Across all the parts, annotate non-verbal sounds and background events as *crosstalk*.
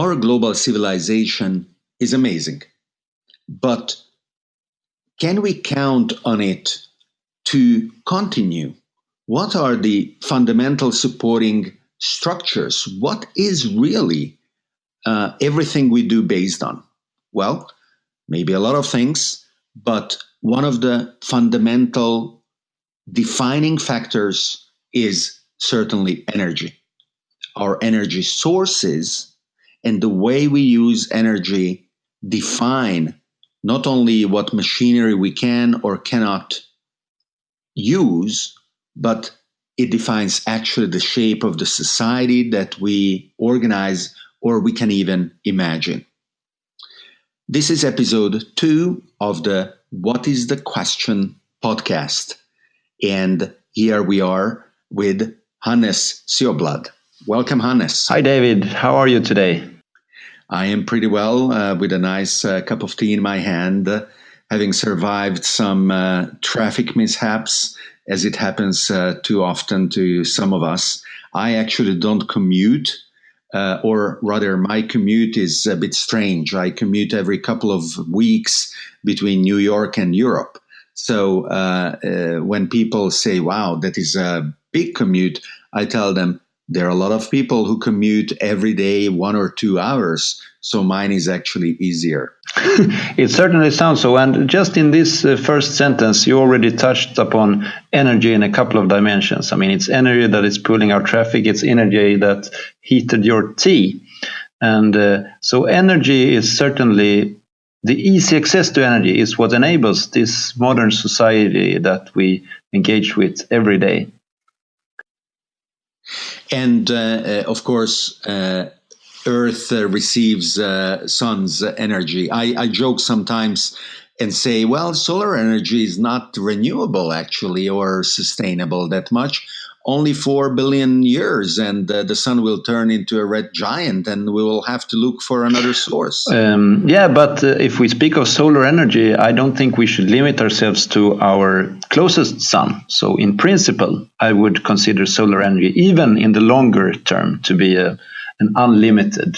our global civilization is amazing, but can we count on it to continue? What are the fundamental supporting structures? What is really uh, everything we do based on? Well, maybe a lot of things, but one of the fundamental defining factors is certainly energy. Our energy sources and the way we use energy define not only what machinery we can or cannot use, but it defines actually the shape of the society that we organize or we can even imagine. This is episode two of the What is the Question podcast. And here we are with Hannes Sjöblad. Welcome, Hannes. Hi, David. How are you today? I am pretty well uh, with a nice uh, cup of tea in my hand, uh, having survived some uh, traffic mishaps, as it happens uh, too often to some of us. I actually don't commute, uh, or rather, my commute is a bit strange. I commute every couple of weeks between New York and Europe. So when people say, wow, that is a big commute, I tell them, there are a lot of people who commute every day one or two hours so mine is actually easier. *laughs* It certainly sounds so. And just in this uh, first sentence you already touched upon energy in a couple of dimensions. I mean it's energy that is pulling our traffic. It's energy that heated your tea. And uh, so energy is certainly the easy access to energy is what enables this modern society that we engage with every day and uh, uh, of course, uh, Earth receives sun's energy. I, I joke sometimes and say, well, solar energy is not renewable actually or sustainable that much only 4 billion years and uh, the sun will turn into a red giant and we will have to look for another source. Um, yeah, but uh, if we speak of solar energy, I don't think we should limit ourselves to our closest sun. So, in principle, I would consider solar energy, even in the longer term, to be a, an unlimited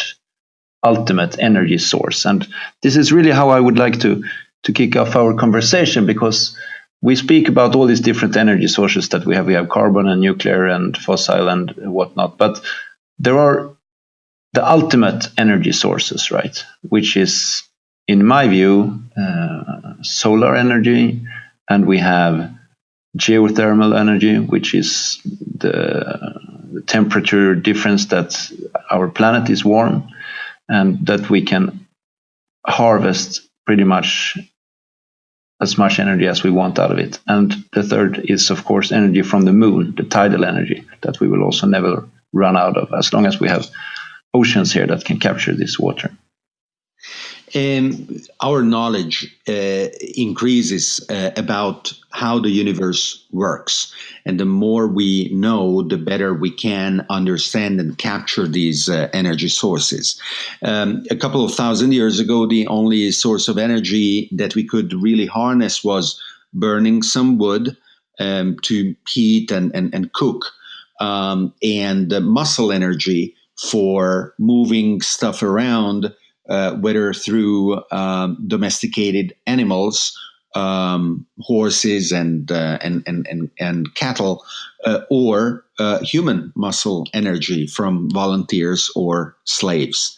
ultimate energy source. And this is really how I would like to, to kick off our conversation because we speak about all these different energy sources that we have. We have carbon and nuclear and fossil and whatnot, but there are the ultimate energy sources, right? Which is, in my view, uh, solar energy, and we have geothermal energy, which is the, the temperature difference that our planet is warm, and that we can harvest pretty much as much energy as we want out of it. And the third is, of course, energy from the moon, the tidal energy that we will also never run out of as long as we have oceans here that can capture this water. Um, our knowledge uh, increases uh, about how the universe works. And the more we know, the better we can understand and capture these uh, energy sources. Um, a couple of thousand years ago, the only source of energy that we could really harness was burning some wood um, to heat and, and, and cook, um, and muscle energy for moving stuff around uh, whether through um, domesticated animals, um, horses and, uh, and, and, and, and cattle, uh, or uh, human muscle energy from volunteers or slaves.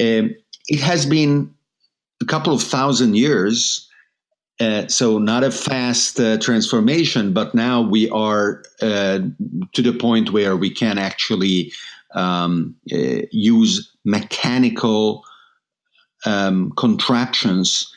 Um, it has been a couple of thousand years, uh, so not a fast uh, transformation, but now we are to the point where we can actually um, use mechanical um, contraptions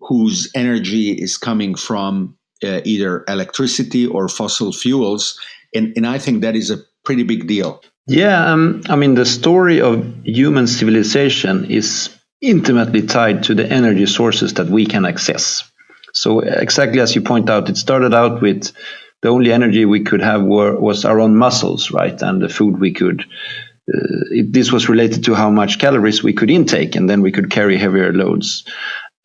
whose energy is coming from uh, either electricity or fossil fuels. And, and I think that is a pretty big deal. Yeah, um, I mean, the story of human civilization is intimately tied to the energy sources that we can access. So, exactly as you point out, it started out with the only energy we could have were, was our own muscles, right? And the food we could it, this was related to how much calories we could intake, and then we could carry heavier loads.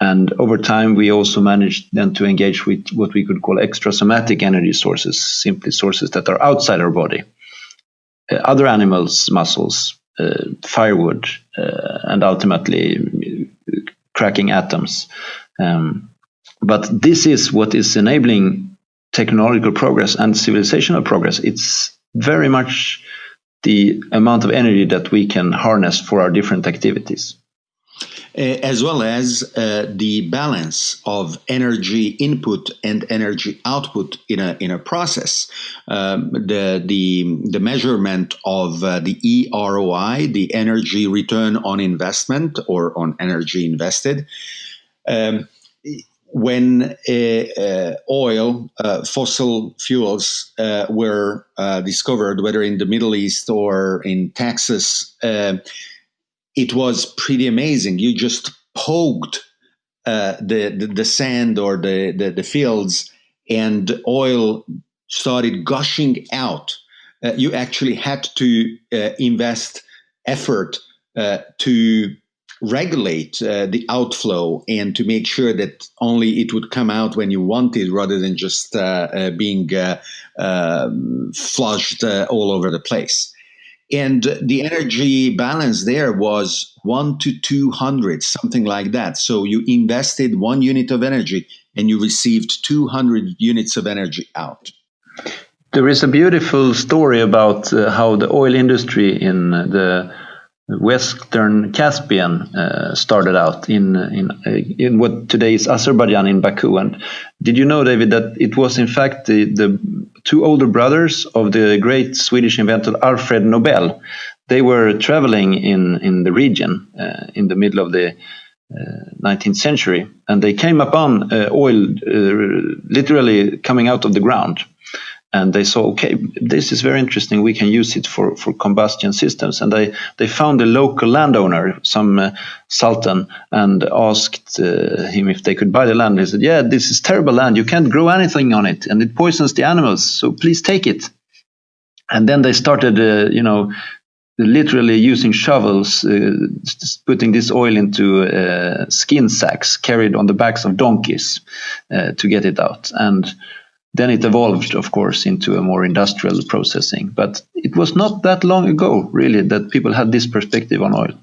And over time, we also managed then to engage with what we could call extrasomatic energy sources, simply sources that are outside our body. Uh, other animals' muscles, uh, firewood uh, and ultimately cracking atoms. Um, but this is what is enabling technological progress and civilizational progress. It's very much the amount of energy that we can harness for our different activities. Uh, as well as uh, the balance of energy input and energy output in a in a process. Um, the the the measurement of uh, the EROI, the energy return on investment or on energy invested. Um, when uh, uh, oil, uh, fossil fuels were discovered, whether in the Middle East or in Texas, it was pretty amazing. You just poked the, the, the sand or the, the, the fields, and oil started gushing out. Uh, you actually had to uh, invest effort uh, to regulate uh, the outflow and to make sure that only it would come out when you wanted rather than just uh, being um, flushed all over the place. And the energy balance there was 1 to 200 something like that. So you invested one unit of energy and you received 200 units of energy out. There is a beautiful story about uh, how the oil industry in the Western Caspian uh, started out in in in what today is Azerbaijan in Baku. And did you know, David, that it was in fact the, the two older brothers of the great Swedish inventor Alfred Nobel? They were traveling in in the region uh, in the middle of the 19th uh, century, and they came upon uh, oil uh, literally coming out of the ground and they saw okay this is very interesting. We can use it for, for combustion systems. And they, they found a local landowner some uh, sultan and asked uh, him if they could buy the land. He said yeah this is terrible land. You can't grow anything on it and it poisons the animals. So please take it. And then they started uh, you know literally using shovels uh, putting this oil into uh, skin sacks carried on the backs of donkeys uh, to get it out. And then it evolved, of course, into a more industrial processing. But it was not that long ago, really, that people had this perspective on oil.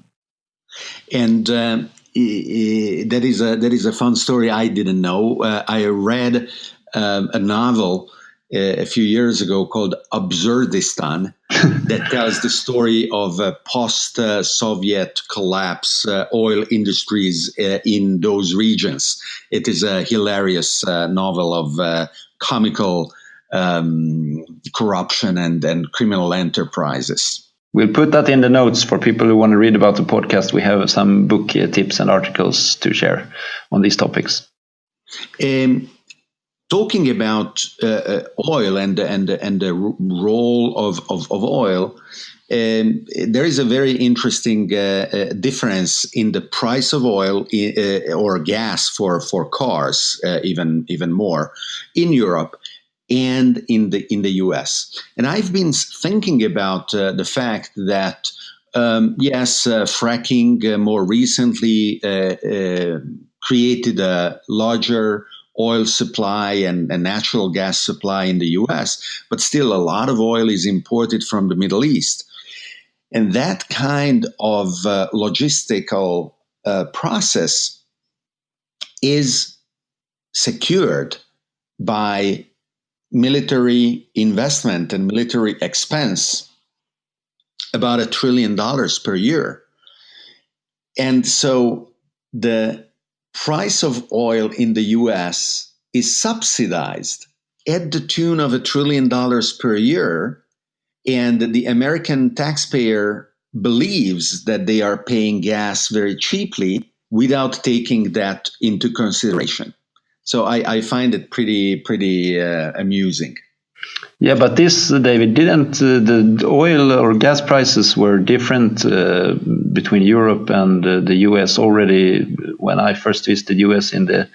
And uh, that is a that is a fun story I didn't know. Uh, I read um, a novel uh, a few years ago called Absurdistan *laughs* that tells the story of post-Soviet collapse uh, oil industries uh, in those regions. It is a hilarious uh, novel of comical um, corruption and, and criminal enterprises. We'll put that in the notes for people who want to read about the podcast. We have some book uh, tips and articles to share on these topics. Um, talking about uh, uh oil and and and the role of of, of oil, um, there is a very interesting uh, uh, difference in the price of oil uh, or gas for for cars, uh, even even more in Europe and in the in the U.S. And I've been thinking about the fact that um, yes, fracking more recently created a larger oil supply and, and, natural gas supply in the US, but still a lot of oil is imported from the Middle East. And that kind of uh, logistical uh, process is secured by military investment and military expense about a trillion dollars per year. And so the price of oil in the US is subsidized at the tune of a trillion dollars per year and the American taxpayer believes that they are paying gas very cheaply without taking that into consideration. So I, I find it pretty pretty uh, amusing. Yeah, but this, David, didn't uh, the oil or gas prices were different uh, between Europe and uh, the US already when I first visited US in the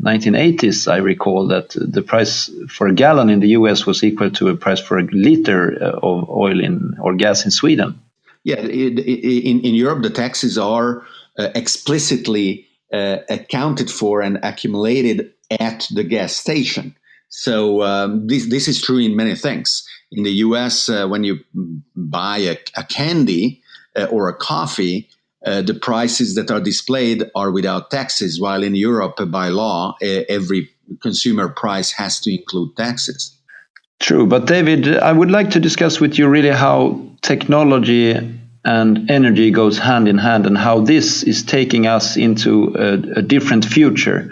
1980s, I recall that the price for a gallon in the US was equal to a price for a liter uh, of oil in or gas in Sweden. Yeah, in, in Europe, the taxes are uh, explicitly uh, accounted for and accumulated at the gas station. So um, this this is true in many things. In the US, uh, when you buy a, a candy uh, or a coffee, uh, the prices that are displayed are without taxes, while in Europe, by law, every consumer price has to include taxes. True, but David, I would like to discuss with you really how technology and energy goes hand in hand and how this is taking us into a, a different future.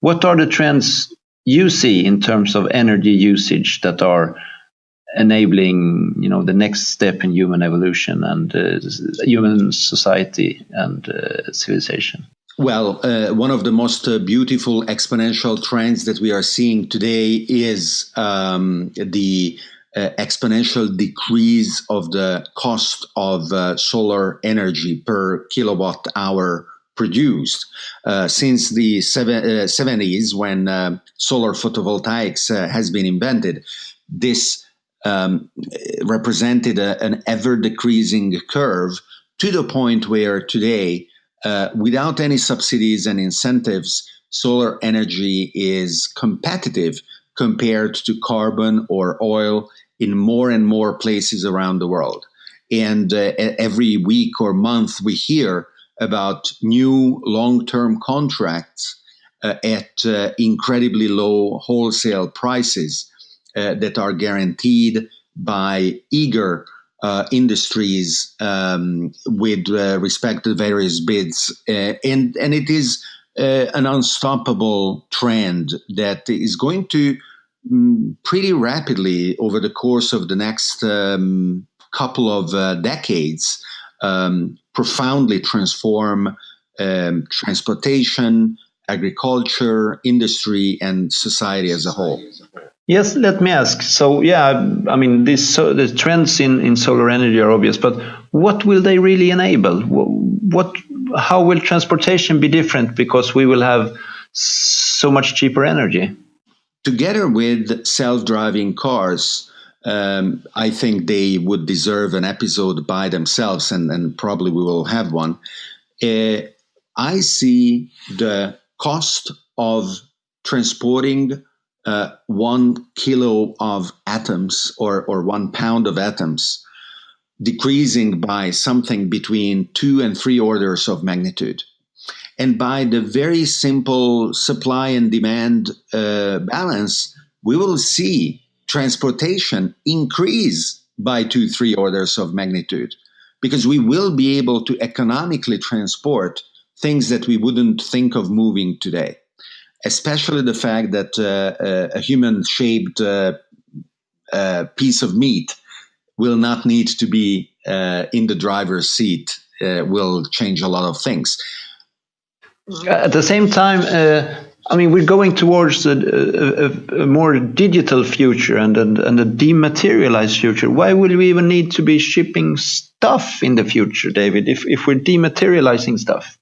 What are the trends you see in terms of energy usage that are enabling you know the next step in human evolution and uh, human society and uh, civilization well, uh, one of the most uh, beautiful exponential trends that we are seeing today is um, the uh, exponential decrease of the cost of uh, solar energy per kilowatt hour produced. Uh, since the seven, 70s, uh, when solar photovoltaics has been invented, this um, represented a, an ever decreasing curve to the point where today uh, without any subsidies and incentives, solar energy is competitive compared to carbon or oil in more and more places around the world. And uh, every week or month, we hear about new long term contracts uh, at uh, incredibly low wholesale prices that are guaranteed by eager uh, industries um, with uh, respect to various bids, uh, and and it is uh, an unstoppable trend that is going to um, pretty rapidly over the course of the next um, couple of uh, decades um, profoundly transform um, transportation, agriculture, industry, and society as a whole. Yes, let me ask. So, yeah, I mean, this so the trends in, in solar energy are obvious, but what will they really enable? What, how will transportation be different because we will have so much cheaper energy? Together with self-driving cars, um, I think they would deserve an episode by themselves, and, and probably we will have one. Uh, I see the cost of transporting uh, one kilo of atoms or, or one pound of atoms decreasing by something between two and three orders of magnitude. And by the very simple supply and demand uh, balance, we will see transportation increase by two, three orders of magnitude because we will be able to economically transport things that we wouldn't think of moving today especially the fact that uh, uh a human shaped uh, uh, piece of meat will not need to be in the driver's seat will change a lot of things. At the same time, I mean, we're going towards a, a, a more digital future and, and, and, a dematerialized future. Why will we even need to be shipping stuff in the future, David, if, if we're dematerializing stuff?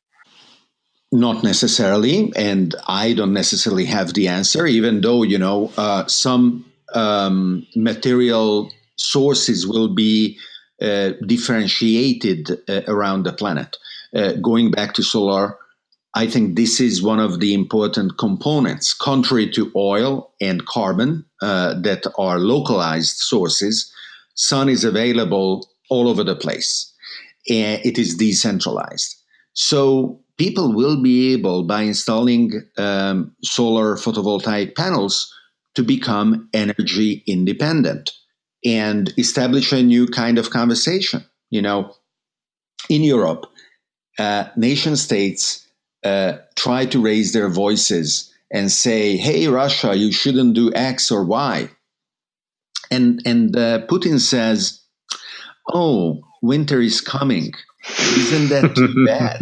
Not necessarily, and I don't necessarily have the answer, even though, you know, uh, some um, material sources will be uh, differentiated uh, around the planet. Uh, going back to solar, I think this is one of the important components, contrary to oil and carbon uh, that are localized sources. Sun is available all over the place, and it is decentralized. So people will be able, by installing um, solar photovoltaic panels, to become energy independent and establish a new kind of conversation. You know, in Europe, uh, nation states uh, try to raise their voices and say, "Hey, Russia, you shouldn't do X or Y," and and uh, Putin says, "Oh, winter is coming. Isn't that too *laughs* bad?"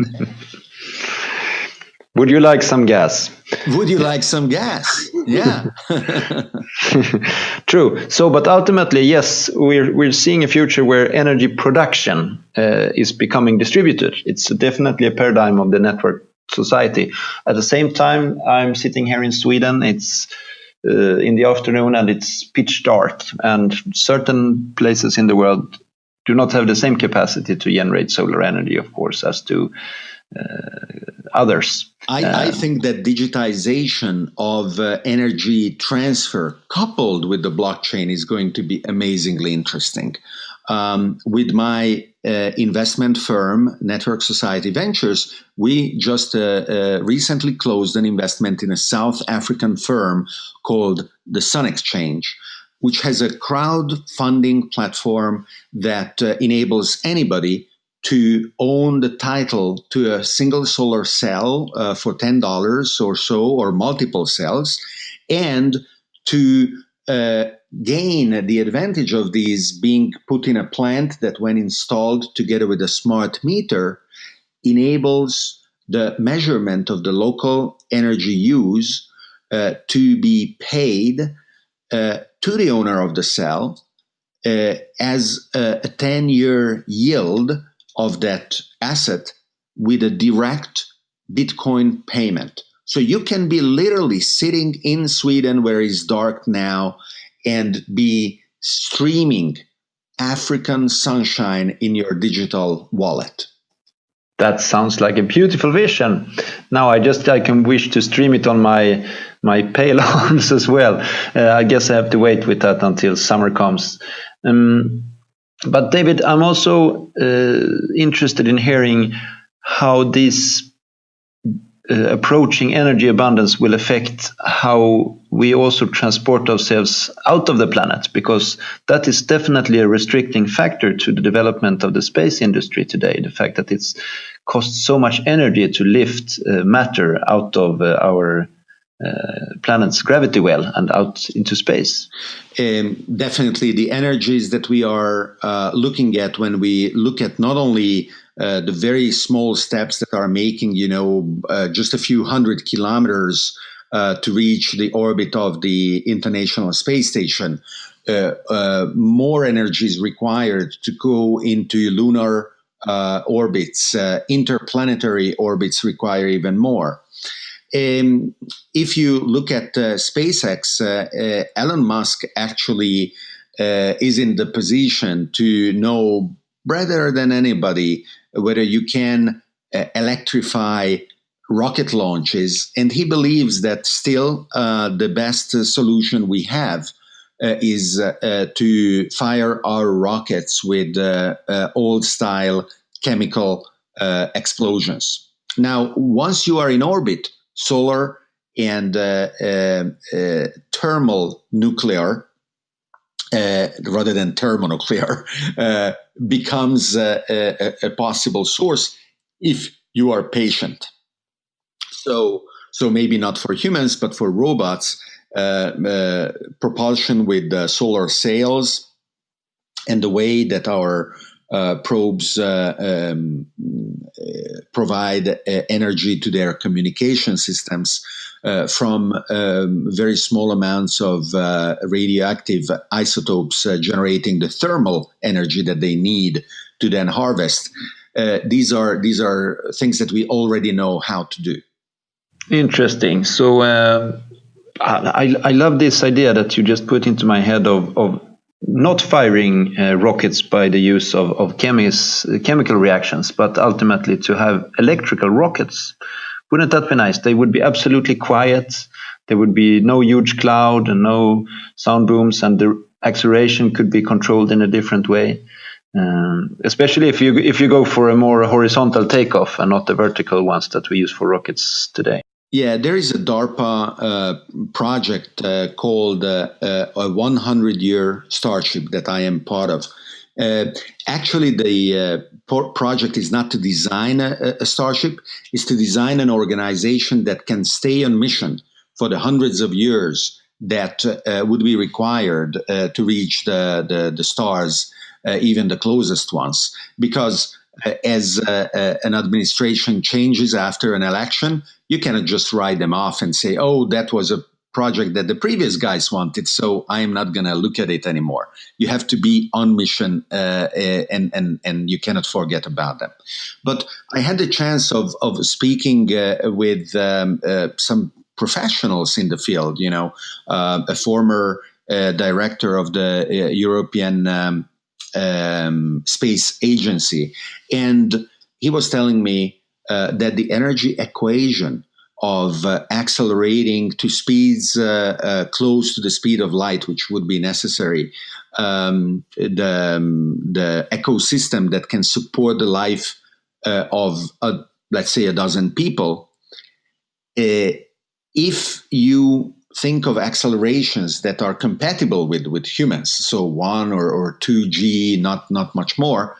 Would you like some gas? Would you like some gas? Yeah. *laughs* True. So, but ultimately, yes, we're we're seeing a future where energy production uh, is becoming distributed. It's definitely a paradigm of the network society. At the same time, I'm sitting here in Sweden. It's uh, in the afternoon and it's pitch dark, and certain places in the world do not have the same capacity to generate solar energy, of course, as do uh, others. I, I, um, think that digitization of uh, energy transfer coupled with the blockchain is going to be amazingly interesting. Um, with my uh, investment firm, Network Society Ventures, we just uh, uh, recently closed an investment in a South African firm called the Sun Exchange, which has a crowdfunding platform that uh, enables anybody to own the title to a single solar cell uh, for $10 or so, or multiple cells, and to uh, gain the advantage of these being put in a plant that, when installed together with a smart meter, enables the measurement of the local energy use uh, to be paid uh, to the owner of the cell uh, as a 10 year yield of that asset with a direct Bitcoin payment. So you can be literally sitting in Sweden where it's dark now and be streaming African sunshine in your digital wallet. That sounds like a beautiful vision. Now I just I can wish to stream it on my my *laughs* pale arms as well. Uh, I guess I have to wait with that until summer comes. Um, but David, I'm also uh, interested in hearing how this uh, approaching energy abundance will affect how we also transport ourselves out of the planet, because that is definitely a restricting factor to the development of the space industry today. The fact that it's costs so much energy to lift uh, matter out of uh, our uh, planet's gravity well and out into space. Um, definitely, the energies that we are uh, looking at when we look at not only uh, the very small steps that are making, you know, uh, just a few hundred kilometers uh, to reach the orbit of the International Space Station, more energy is required to go into lunar orbits. interplanetary orbits require even more. Um, if you look at uh, SpaceX, uh, uh, Elon Musk actually uh, is in the position to know better than anybody whether you can uh, electrify rocket launches. And he believes that still uh, the best solution we have is to fire our rockets with old style chemical explosions. Now, once you are in orbit, solar and uh, uh, uh, thermal nuclear uh, rather than thermonuclear uh, becomes a, a, a, possible source if you are patient. So, so maybe not for humans, but for robots, uh, propulsion with solar sails and the way that our uh, probes uh, um, uh, provide uh, energy to their communication systems uh, from um, very small amounts of uh, radioactive isotopes generating the thermal energy that they need to then harvest. these are these are things that we already know how to do. Interesting. So. Um, I, I love this idea that you just put into my head of, of not firing uh, rockets by the use of, of chemis, chemical reactions, but ultimately to have electrical rockets. Wouldn't that be nice? They would be absolutely quiet. There would be no huge cloud and no sound booms, and the acceleration could be controlled in a different way. Um, especially if you if you go for a more horizontal takeoff and not the vertical ones that we use for rockets today. Yeah, there is a DARPA uh, project uh, called uh, uh a 100 year Starship that I am part of. Uh, actually, the uh, project is not to design a, a, Starship, it's to design an organization that can stay on mission for the hundreds of years that uh, would be required uh, to reach the, the, the stars, uh, even the closest ones. Because as an administration changes after an election, you cannot just write them off and say, oh, that was a project that the previous guys wanted, so I am not going to look at it anymore. You have to be on mission, uh, uh, and and and you cannot forget about them. But I had the chance of of speaking uh, with um, uh, some professionals in the field. You know, uh, a former uh, director of the European um, um, space agency, and he was telling me that the energy equation of uh, accelerating to speeds uh, uh, close to the speed of light, which would be necessary, um, the, um, the ecosystem that can support the life uh, of, a, let's say, a dozen people. Uh, if you think of accelerations that are compatible with, with humans, so one or, or two G, not, not much more,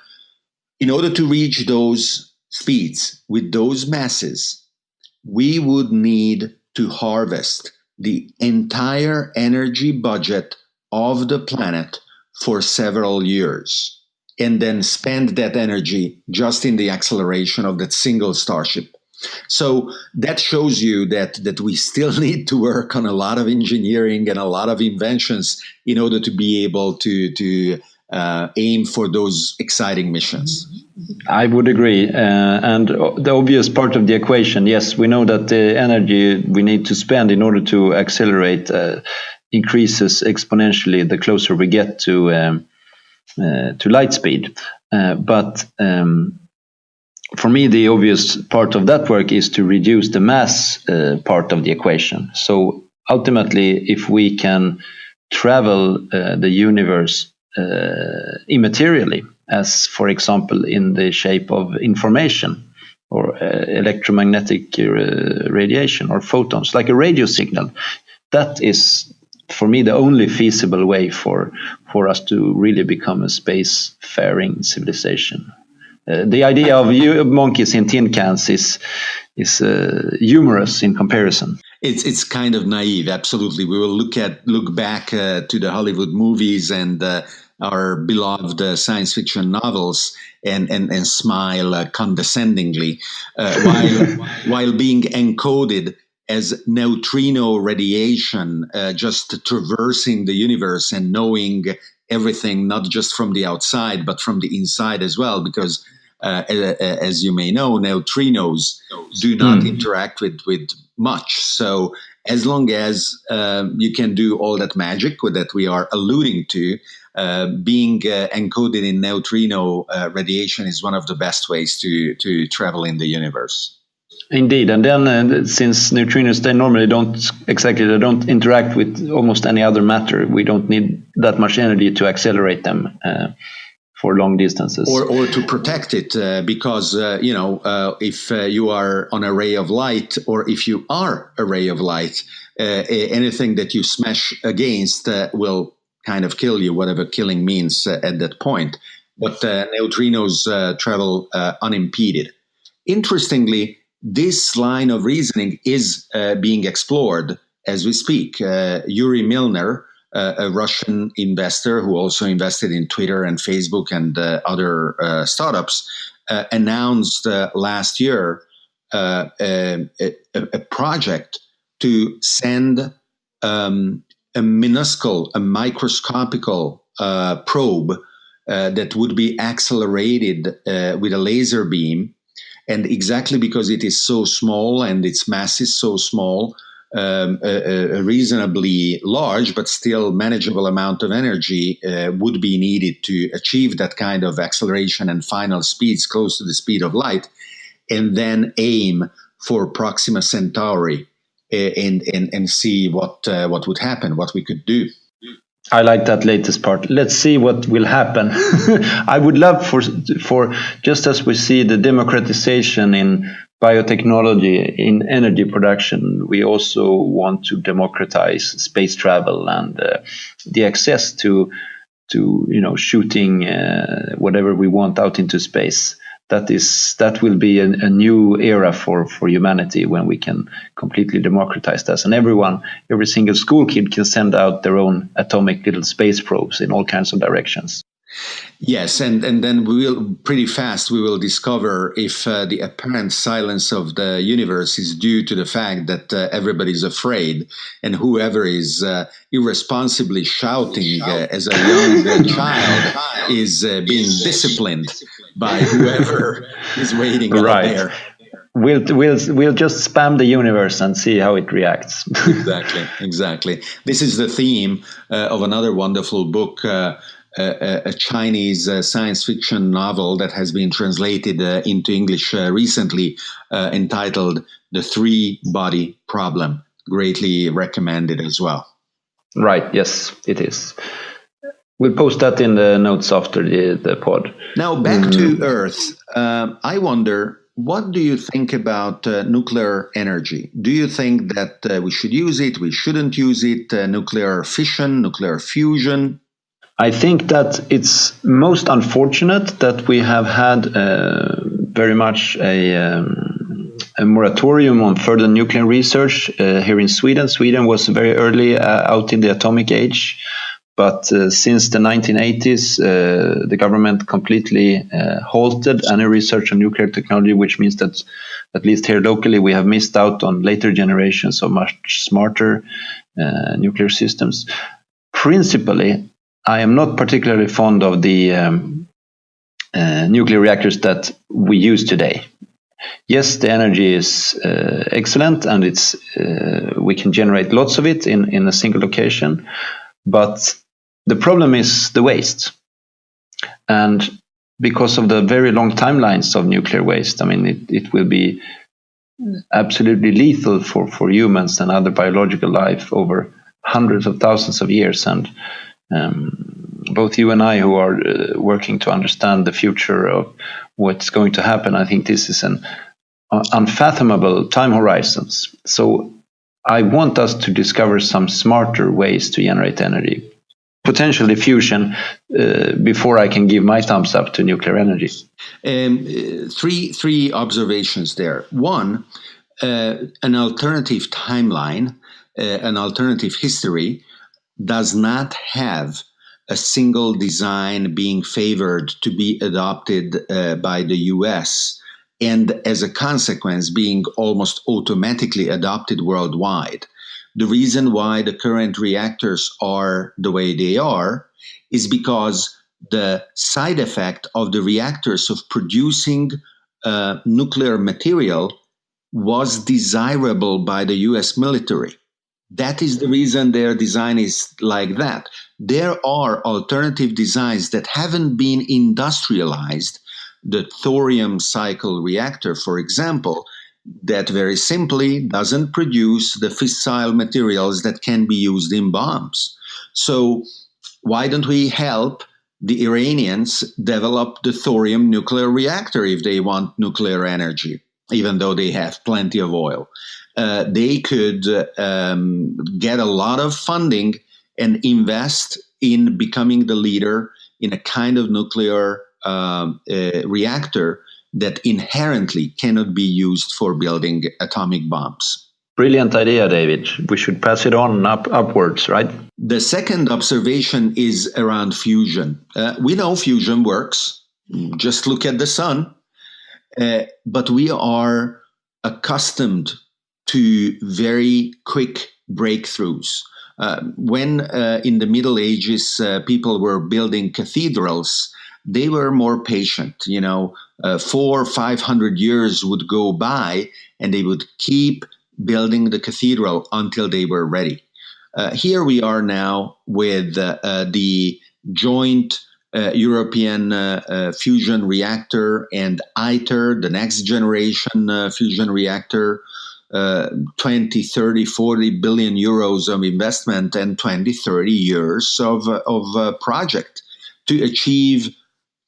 in order to reach those speeds with those masses, we would need to harvest the entire energy budget of the planet for several years and then spend that energy just in the acceleration of that single starship. So that shows you that that we still *laughs* need to work on a lot of engineering and a lot of inventions in order to be able to to uh, aim for those exciting missions. I would agree. Uh, and the obvious part of the equation, yes, we know that the energy we need to spend in order to accelerate uh, increases exponentially the closer we get to um, uh, to light speed. Uh, but um, for me, the obvious part of that work is to reduce the mass uh, part of the equation. So ultimately, if we can travel the universe immaterially, as for example in the shape of information or uh, electromagnetic uh, radiation or photons, like a radio signal. That is, for me, the only feasible way for for us to really become a space-faring civilization. Uh, the idea of monkeys in tin cans is is uh, humorous in comparison. It's it's kind of naive. Absolutely, we will look at look back uh, to the Hollywood movies and uh, our beloved uh, science fiction novels and, and, and smile uh, condescendingly uh, while, *laughs* while being encoded as neutrino radiation, uh, just traversing the universe and knowing everything, not just from the outside, but from the inside as well, because uh, as you may know, neutrinos do not mm. interact with, with much. So as long as um, you can do all that magic that we are alluding to, uh, being uh, encoded in neutrino uh, radiation is one of the best ways to, to travel in the universe. Indeed, and then uh, since neutrinos they normally don't exactly they don't interact with almost any other matter, we don't need that much energy to accelerate them uh, for long distances, or or to protect it uh, because you know if you are on a ray of light or if you are a ray of light, anything that you smash against will kind of kill you, whatever killing means uh, at that point. But uh, neutrinos uh, travel uh, unimpeded. Interestingly, this line of reasoning is uh, being explored as we speak. Uh, Yuri Milner, a Russian investor who also invested in Twitter and Facebook and other startups, announced last year a, a, a, project to send um, a minuscule, a microscopical uh, probe uh, that would be accelerated uh, with a laser beam. And exactly because it is so small and its mass is so small, um, a, a, reasonably large but still manageable amount of energy uh, would be needed to achieve that kind of acceleration and final speeds close to the speed of light, and then aim for Proxima Centauri and and and see what uh, what would happen, what we could do. I like that latest part. Let's see what will happen. *laughs* I would love for for just as we see the democratization in biotechnology in energy production, we also want to democratize space travel and uh, the access to to you know shooting uh, whatever we want out into space that is that will be a, new era for for humanity when we can completely democratize this and everyone every single school kid can send out their own atomic little space probes in all kinds of directions Yes, and, and then we will pretty fast we will discover if uh, the apparent silence of the universe is due to the fact that uh, everybody's afraid, and whoever is uh, irresponsibly shouting uh, as a young child is uh, being disciplined by whoever *laughs* is waiting right. out there we'll we'll we'll just spam the universe and see how it reacts. *laughs* exactly, exactly. This is the theme uh, of another wonderful book uh, a, a Chinese uh, science fiction novel that has been translated uh, into English uh, recently, uh, entitled "The Three Body Problem." Greatly recommended as well. Right. Yes, it is. We'll post that in the notes after the, the pod. Now, back mm. to Earth. Um, I wonder, what do you think about uh, nuclear energy? Do you think that uh, we should use it, we shouldn't use it, uh, nuclear fission, nuclear fusion? I think that it's most unfortunate that we have had uh, very much a, um, a, moratorium on further nuclear research uh, here in Sweden. Sweden was very early uh, out in the atomic age. But uh, since the 1980s, uh, the government completely uh, halted any research on nuclear technology, which means that at least here locally, we have missed out on later generations of much smarter nuclear systems. Principally, I am not particularly fond of the um, uh, nuclear reactors that we use today. Yes, the energy is uh, excellent, and it's we can generate lots of it in in a single location, but the problem is the waste. And because of the very long timelines of nuclear waste, I mean, it, it will be absolutely lethal for, for humans and other biological life over hundreds of thousands of years. And um, both you and I, who are uh, working to understand the future of what's going to happen, I think this is an uh, unfathomable time horizons. So I want us to discover some smarter ways to generate energy potentially fusion uh, before I can give my thumbs up to nuclear energy. Um, three three observations there. One, uh, an alternative timeline, uh, an alternative history, does not have a single design being favored to be adopted uh, by the U.S. and as a consequence being almost automatically adopted worldwide the reason why the current reactors are the way they are is because the side effect of the reactors of producing uh, nuclear material was desirable by the US military. That is the reason their design is like that. There are alternative designs that haven't been industrialized. The thorium cycle reactor, for example, that very simply doesn't produce the fissile materials that can be used in bombs. So why don't we help the Iranians develop the thorium nuclear reactor if they want nuclear energy, even though they have plenty of oil? Uh, they could um, get a lot of funding and invest in becoming the leader in a kind of nuclear um, uh, reactor that inherently cannot be used for building atomic bombs. Brilliant idea, David. We should pass it on up upwards, right? The second observation is around fusion. Uh, we know fusion works. Just look at the sun. Uh, but we are accustomed to very quick breakthroughs. Uh, when uh, in the Middle Ages uh, people were building cathedrals, they were more patient. You know, uh, four, five hundred years would go by, and they would keep building the cathedral until they were ready. Uh, here we are now with uh, the joint European fusion reactor and ITER, the next generation fusion reactor. Uh, 20, 30, 40 billion euros of investment and 20, 30 years of, of project to achieve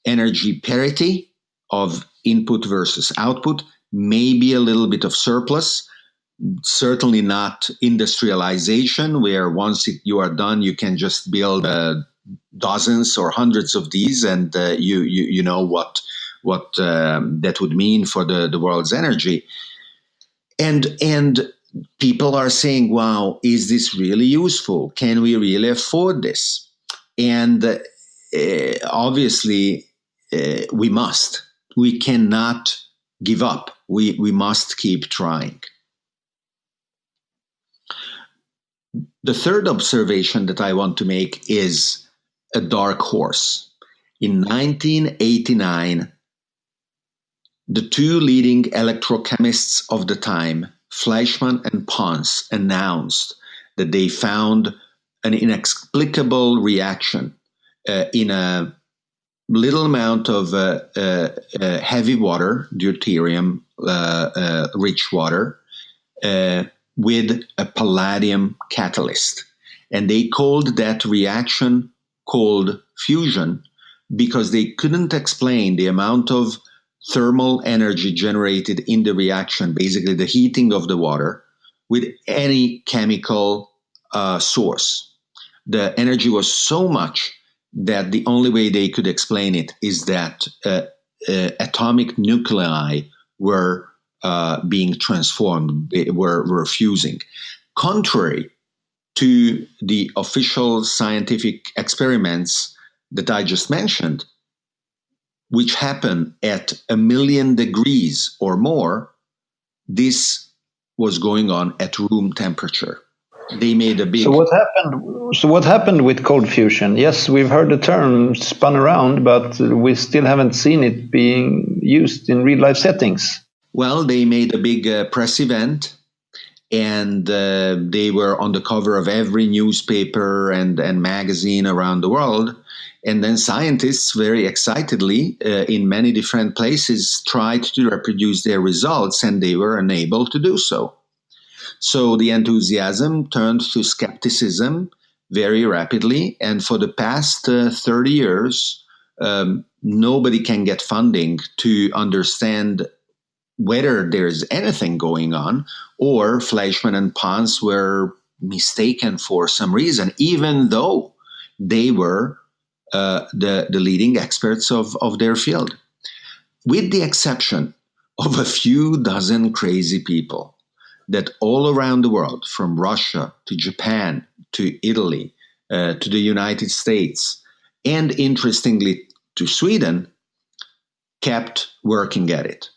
energy parity of input versus output, maybe a little bit of surplus, certainly not industrialization, where once it, you are done, you can just build uh, dozens or hundreds of these, and uh, you, you you know what what um, that would mean for the, the world's energy. And and people are saying, "Wow, is this really useful? Can we really afford this?" And uh, obviously, uh, we must. We cannot give up. We, we must keep trying. The third observation that I want to make is a dark horse. In 1989, the two leading electrochemists of the time, Fleischmann and Pons, announced that they found an inexplicable reaction in a little amount of uh, uh, uh, heavy water, deuterium rich water, with a palladium catalyst. And they called that reaction cold fusion because they couldn't explain the amount of thermal energy generated in the reaction, basically the heating of the water, with any chemical uh, source. The energy was so much that the only way they could explain it is that uh, uh, atomic nuclei were uh, being transformed, were, were fusing. Contrary to the official scientific experiments that I just mentioned, which happen at a million degrees or more, this was going on at room temperature. They made a big. So what happened? So what happened with cold fusion? Yes, we've heard the term spun around, but we still haven't seen it being used in real life settings. Well, they made a big uh, press event and uh, they were on the cover of every newspaper and, and magazine around the world. And then scientists, very excitedly, uh, in many different places, tried to reproduce their results, and they were unable to do so. So the enthusiasm turned to skepticism very rapidly, and for the past uh, 30 years, um, nobody can get funding to understand whether there's anything going on or Fleischmann and Pons were mistaken for some reason, even though they were uh, the, the leading experts of, of their field. With the exception of a few dozen crazy people that all around the world, from Russia to Japan to Italy uh, to the United States, and interestingly to Sweden, kept working at it.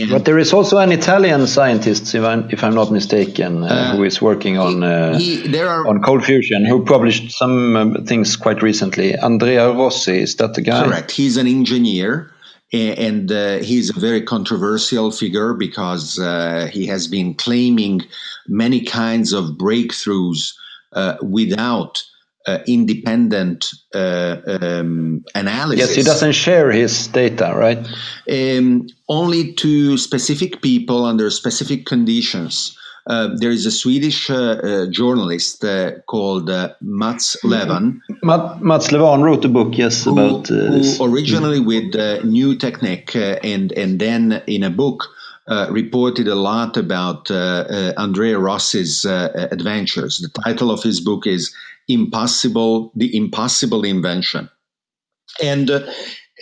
And but there is also an Italian scientist, if I'm, if I'm not mistaken, uh, uh, who is working on uh, he, there are, on cold fusion, who published some um, things quite recently. Andrea Rossi, is that the guy? Correct. He's an engineer, and uh, he's a very controversial figure because uh, he has been claiming many kinds of breakthroughs uh, without uh, independent uh, um, analysis. Yes, he doesn't share his data, right? Um, only to specific people under specific conditions. Uh, there is a Swedish uh, uh, journalist uh, called Mats Lewan. Mats Lewan wrote a book, yes, who, about who originally with New Technique and and then in a book uh, reported a lot about uh, uh, Andrea Rossi's adventures. The title of his book is impossible, the impossible invention. And uh,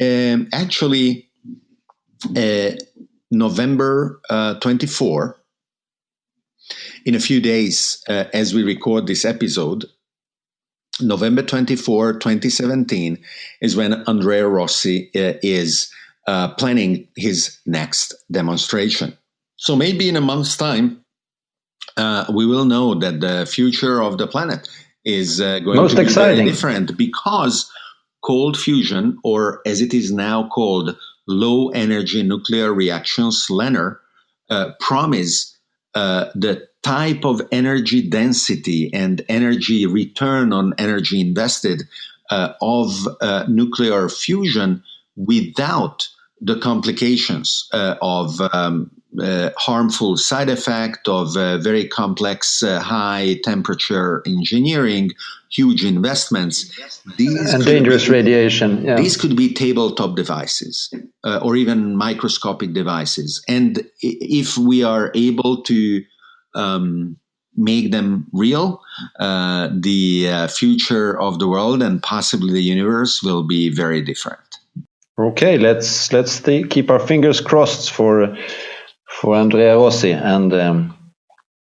um, actually, uh, November uh, 24, in a few days, uh, as we record this episode, November 24, 2017, is when Andrea Rossi uh, is uh, planning his next demonstration. So maybe in a month's time, we will know that the future of the planet is uh, going Most to be exciting. very different because cold fusion, or as it is now called, low energy nuclear reactions, LENR, uh, promise uh, the type of energy density and energy return on energy invested uh, of uh, nuclear fusion without the complications uh, of um, uh, harmful side effect of uh, very complex uh, high temperature engineering huge investments. These and dangerous be, radiation yeah. these could be tabletop devices uh, or even microscopic devices. And if we are able to um, make them real uh, the uh, future of the world and possibly the universe will be very different. Okay let's let's keep our fingers crossed for for Andrea Rossi, and um,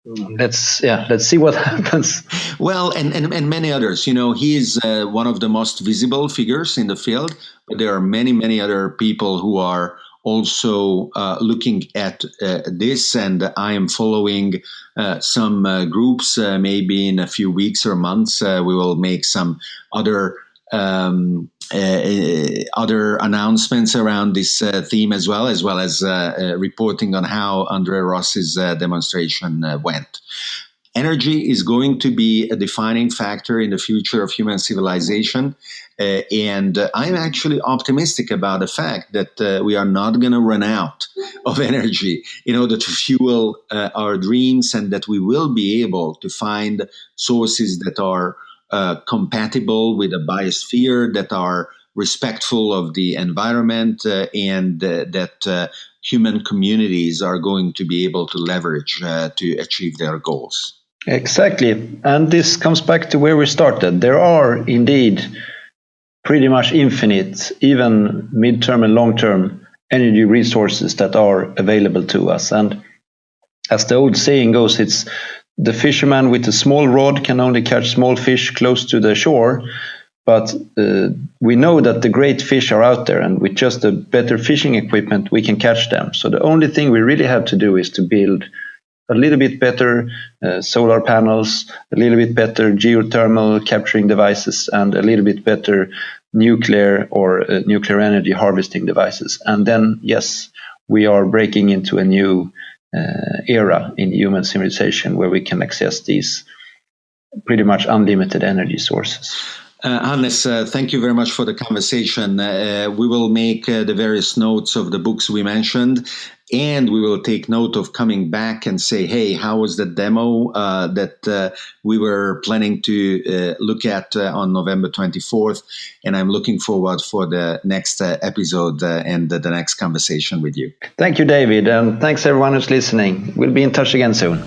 let's yeah let's see what *laughs* happens. Well, and, and, and many others. You know, he is uh, one of the most visible figures in the field, but there are many many other people who are also uh, looking at uh, this, and I am following uh, some uh, groups. Uh, maybe in a few weeks or months, we will make some other um, other announcements around this uh, theme as well, as well as reporting on how Andrea Rossi's demonstration went. energy is going to be a defining factor in the future of human civilization. Uh, and uh, I'm actually optimistic about the fact that uh, we are not going to run out of energy in order to fuel uh, our dreams and that we will be able to find sources that are uh, compatible with a biosphere, that are respectful of the environment, uh, and that human communities are going to be able to leverage to achieve their goals. Exactly. And this comes back to where we started. There are indeed pretty much infinite, even midterm and long term energy resources that are available to us. And as the old saying goes, it's the fisherman with a small rod can only catch small fish close to the shore. But uh, we know that the great fish are out there, and with just a better fishing equipment, we can catch them. So the only thing we really have to do is to build a little bit better uh, solar panels, a little bit better geothermal capturing devices, and a little bit better nuclear or uh, nuclear energy harvesting devices. And then, yes, we are breaking into a new era in human civilization where we can access these pretty much unlimited energy sources. Uh, Hannes, uh, thank you very much for the conversation. Uh, we will make uh, the various notes of the books we mentioned, and we will take note of coming back and say, hey, how was the demo uh, that uh, we were planning to look at on November 24th? And I'm looking forward for the next episode and the next conversation with you. Thank you, David, and thanks everyone who's listening. We'll be in touch again soon.